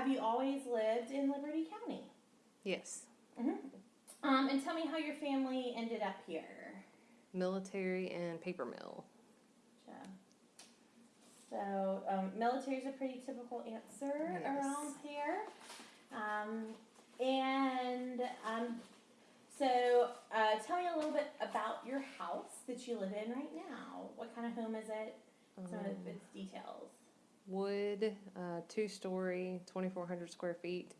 have you always lived in Liberty County? Yes. Um, and tell me how your family ended up here. Military and paper mill. Gotcha. So, um, military is a pretty typical answer Yes. around here. Um, and um, so, uh, tell me a little bit about your house that you live in right now. What kind of home is it? Some Um, of its details. Wood, uh, two story, 2,400 square feet,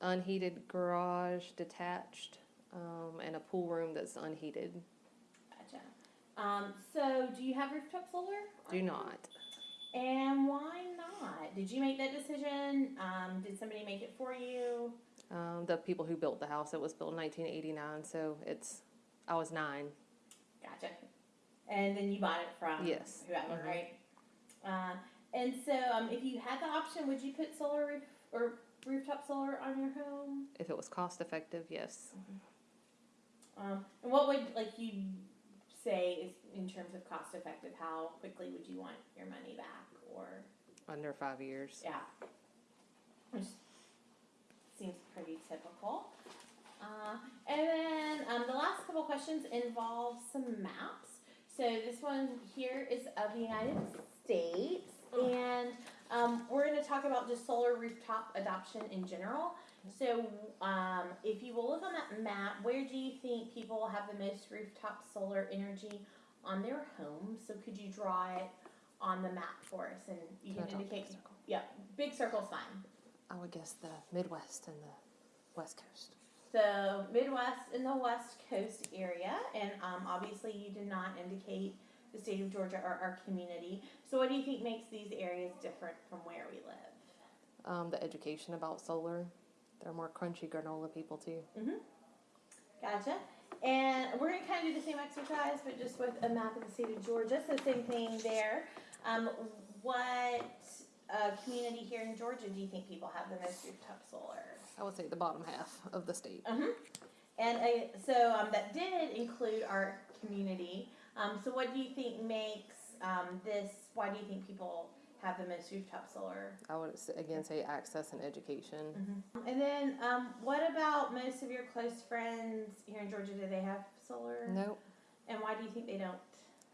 unheated garage, detached, um, and a pool room that's unheated. Gotcha. Um, so, do you have rooftop solar? Do not. And why not? Did you make that decision? Um, did somebody make it for you? Um, the people who built the house, it was built in 1989, so it's, I was nine. Gotcha. And then you bought it from Yes. whoever, Mhm. right? Uh, and so, um, if you had the option, would you put solar roof or rooftop solar on your home? If it was cost effective, yes. Um, and what would like you say is in terms of cost effective? How quickly would you want your money back? Or Under five years. yeah, which seems pretty typical. Uh, and then um, the last couple questions involve some maps. So this one here is of the United States, and um, we're going to talk about just solar rooftop adoption in general. So um, if you will look on that map, where do you think people have the most rooftop solar energy on their homes? So could you draw it on the map for us, and you Can I can draw a big indicate. circle? Yeah, big circle's fine. I would guess the Midwest and the West Coast. So Midwest and the West Coast area, and um, obviously you did not indicate the state of Georgia or our community. So what do you think makes these areas different from where we live? Um, the education about solar. They're more crunchy granola people too. Gotcha. And we're gonna kind of do the same exercise, but just with a map of the state of Georgia. So same thing there. Um, what uh, community here in Georgia do you think people have the most rooftop solar? I would say the bottom half of the state. Mm-hmm. And uh, so um, that did include our community. Um, so what do you think makes um, this? Why do you think people have the most rooftop solar? I would again say access and education. And then um, what about most of your close friends here in Georgia? Do they have solar? Nope. And why do you think they don't?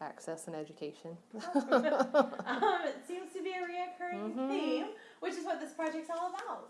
Access and education. um, it seems to be a reoccurring Mhm. theme, which is what this project's all about.